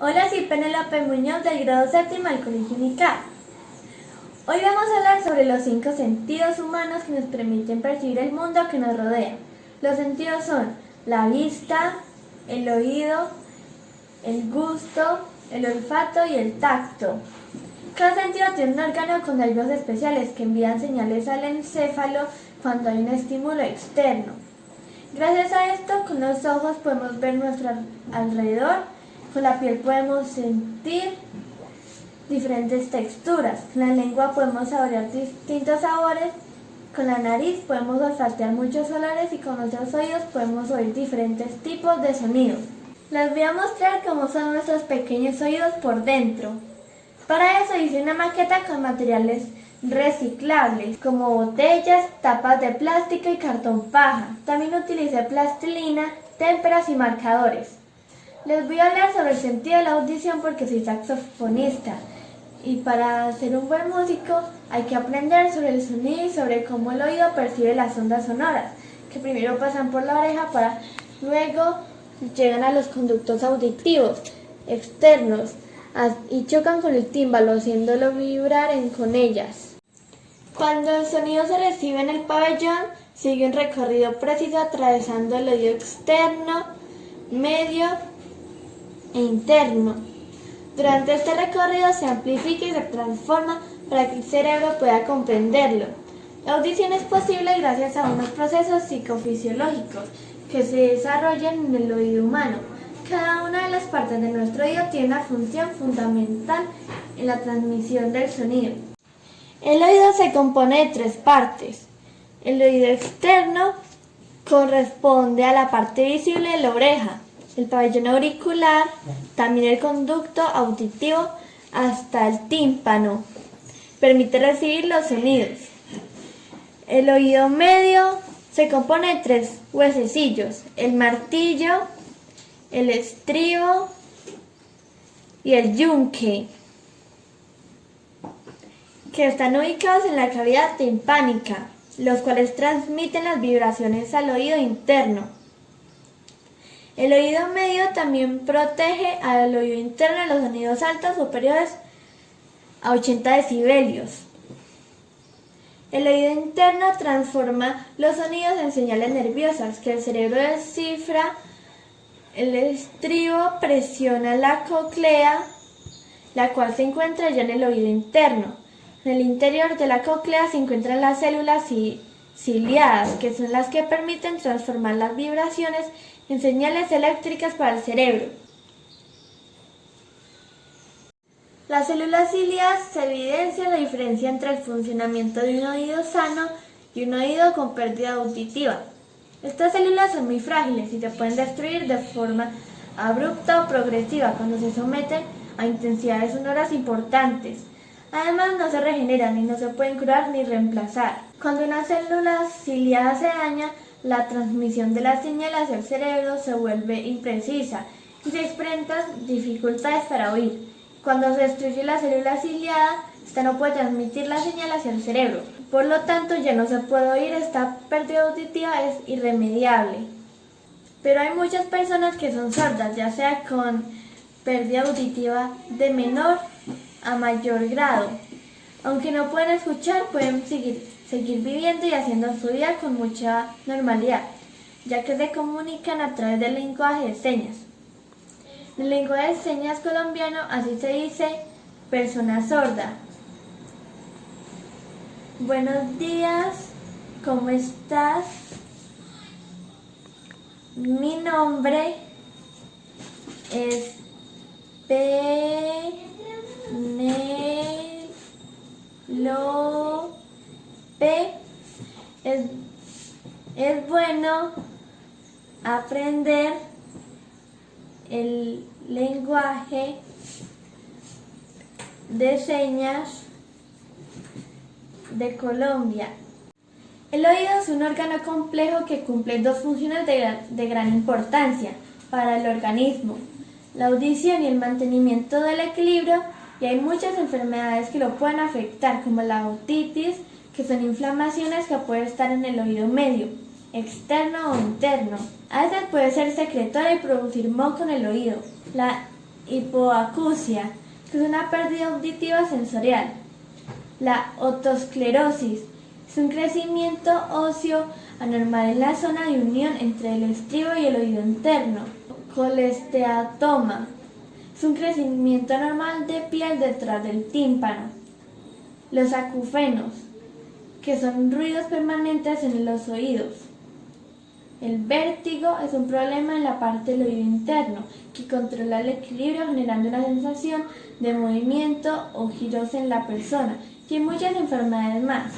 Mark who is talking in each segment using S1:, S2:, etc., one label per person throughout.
S1: Hola, soy Penelope Muñoz del grado séptimo del Colegio Unical. Hoy vamos a hablar sobre los cinco sentidos humanos que nos permiten percibir el mundo que nos rodea. Los sentidos son la vista, el oído, el gusto, el olfato y el tacto. Cada sentido tiene un órgano con nervios especiales que envían señales al encéfalo cuando hay un estímulo externo. Gracias a esto, con los ojos podemos ver nuestro alrededor, con la piel podemos sentir diferentes texturas, con la lengua podemos saborear distintos sabores, con la nariz podemos olfatear muchos olores y con nuestros oídos podemos oír diferentes tipos de sonidos. Les voy a mostrar cómo son nuestros pequeños oídos por dentro. Para eso hice una maqueta con materiales reciclables como botellas, tapas de plástico y cartón paja. También utilicé plastilina, témperas y marcadores. Les voy a hablar sobre el sentido de la audición porque soy saxofonista y para ser un buen músico hay que aprender sobre el sonido y sobre cómo el oído percibe las ondas sonoras, que primero pasan por la oreja para luego llegan a los conductos auditivos externos y chocan con el tímbalo haciéndolo vibrar con ellas. Cuando el sonido se recibe en el pabellón, sigue un recorrido preciso atravesando el oído externo, medio e interno. Durante este recorrido se amplifica y se transforma para que el cerebro pueda comprenderlo. La audición es posible gracias a unos procesos psicofisiológicos que se desarrollan en el oído humano. Cada una de las partes de nuestro oído tiene una función fundamental en la transmisión del sonido. El oído se compone de tres partes. El oído externo corresponde a la parte visible de la oreja, el pabellón auricular, también el conducto auditivo hasta el tímpano. Permite recibir los sonidos. El oído medio se compone de tres huesecillos, el martillo, el estribo y el yunque, que están ubicados en la cavidad timpánica, los cuales transmiten las vibraciones al oído interno. El oído medio también protege al oído interno de los sonidos altos superiores a 80 decibelios. El oído interno transforma los sonidos en señales nerviosas que el cerebro descifra. El estribo presiona la cóclea, la cual se encuentra ya en el oído interno. En el interior de la cóclea se encuentran las células ciliadas, que son las que permiten transformar las vibraciones en señales eléctricas para el cerebro. Las células ciliadas se evidencia la diferencia entre el funcionamiento de un oído sano y un oído con pérdida auditiva. Estas células son muy frágiles y se pueden destruir de forma abrupta o progresiva cuando se someten a intensidades sonoras importantes. Además, no se regeneran y no se pueden curar ni reemplazar. Cuando una célula ciliada se daña, la transmisión de la señal hacia el cerebro se vuelve imprecisa y se experimentan dificultades para oír. Cuando se destruye la célula ciliada, esta no puede transmitir la señal hacia el cerebro. Por lo tanto, ya no se puede oír, esta pérdida auditiva es irremediable. Pero hay muchas personas que son sordas, ya sea con pérdida auditiva de menor a mayor grado. Aunque no pueden escuchar, pueden seguir seguir viviendo y haciendo su vida con mucha normalidad, ya que se comunican a través del lenguaje de señas. el lenguaje de señas colombiano así se dice persona sorda. Buenos días, ¿cómo estás? Mi nombre es Lo P es, es bueno aprender el lenguaje de señas de Colombia. El oído es un órgano complejo que cumple dos funciones de, de, gran importancia para el organismo, la audición y el mantenimiento del equilibrio, y hay muchas enfermedades que lo pueden afectar, como la otitis, que son inflamaciones que pueden estar en el oído medio, externo o interno. A veces puede ser secretoria y producir moco en el oído. La hipoacusia, que es una pérdida auditiva sensorial. La otosclerosis es un crecimiento óseo anormal en la zona de unión entre el estribo y el oído interno. Colesteatoma es un crecimiento anormal de piel detrás del tímpano. Los acufenos, que son ruidos permanentes en los oídos. El vértigo es un problema en la parte del oído interno que controla el equilibrio generando una sensación de movimiento o giros en la persona y muchas enfermedades más.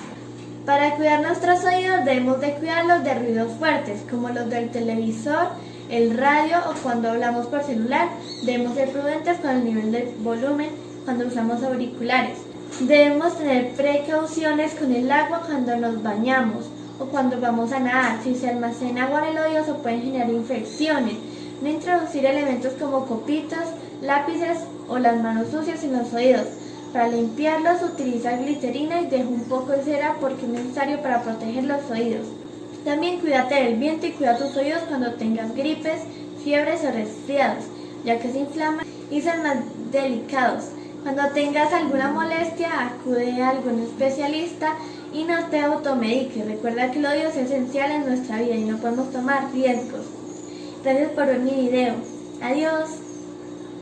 S1: Para cuidar nuestros oídos debemos de cuidarlos de ruidos fuertes como los del televisor, el radio o cuando hablamos por celular. Debemos ser prudentes con el nivel de volumen cuando usamos auriculares. Debemos tener precauciones con el agua cuando nos bañamos o cuando vamos a nadar. Si se almacena agua en el oído se pueden generar infecciones. No introducir elementos como copitos, lápices o las manos sucias en los oídos. Para limpiarlos utiliza glicerina y deja un poco de cera porque es necesario para proteger los oídos. También cuídate del viento y cuida tus oídos cuando tengas gripes, fiebres o resfriados, ya que se inflaman y son más delicados. Cuando tengas alguna molestia, acude a algún especialista y no te automediques. Recuerda que el odio es esencial en nuestra vida y no podemos tomar riesgos. Gracias por ver mi video. Adiós.